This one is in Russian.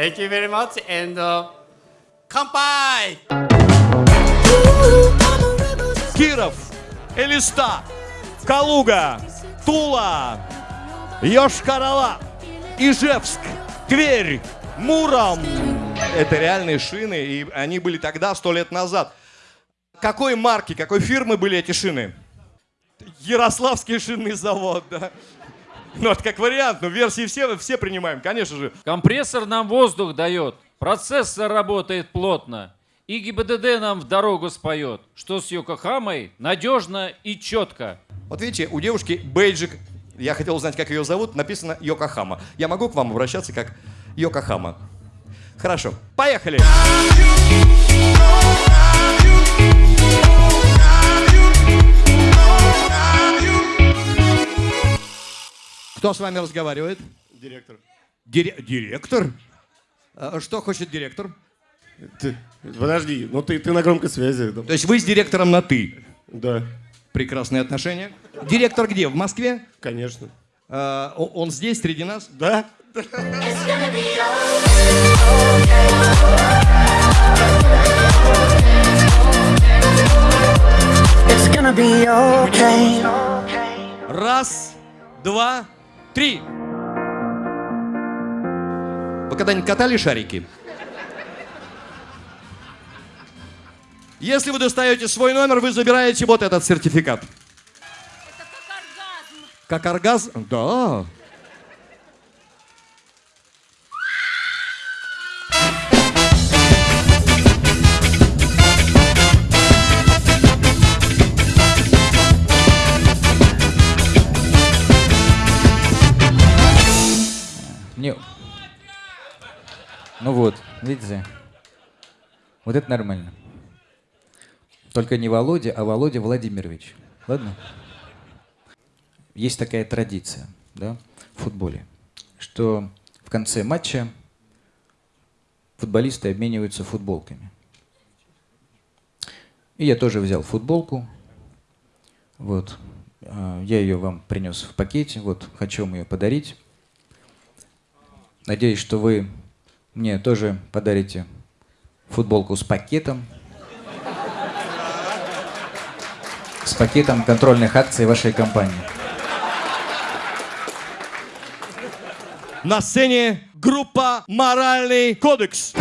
Thank you very much and uh, кампай! Киров, Элиста, Калуга, Тула, Йошкар-Ола, Ижевск, Тверь, Муром. Это реальные шины, и они были тогда, сто лет назад. Какой марки, какой фирмы были эти шины? Ярославский шинный завод, да. Ну, это как вариант, но версии все, все принимаем, конечно же. Компрессор нам воздух дает, процессор работает плотно. И ГИБДД нам в дорогу споет, что с Йокохамой надежно и четко. Вот видите, у девушки бейджик, я хотел узнать, как ее зовут, написано Йокохама. Я могу к вам обращаться как Йокохама? Хорошо, поехали! Кто с вами разговаривает? Директор. Дире- директор? А Что хочет директор? Ты, подожди, ну ты, ты на громкой связи. То есть вы с директором на «ты». Да, Прекрасные отношения. Директор где? В Москве? конечно. А, он здесь, среди нас? Да? It's gonna be okay. Раз, два, три. Вы когда-нибудь катали шарики? Если вы достаете свой номер, вы забираете вот этот сертификат. Это как оргазм. Как оргазм? Да. Мне... Ну вот, видите? Вот это нормально. Только не Володя, а Володя Владимирович. Ладно? Есть такая традиция, да, в футболе, что в конце матча футболисты обмениваются футболками. И я тоже взял футболку. Вот. А, Я ее вам принес в пакете. Вот, хочу вам ее подарить. Надеюсь, что вы мне тоже подарите футболку с пакетом. С пакетом контрольных акций вашей компании. На сцене группа «Моральный кодекс».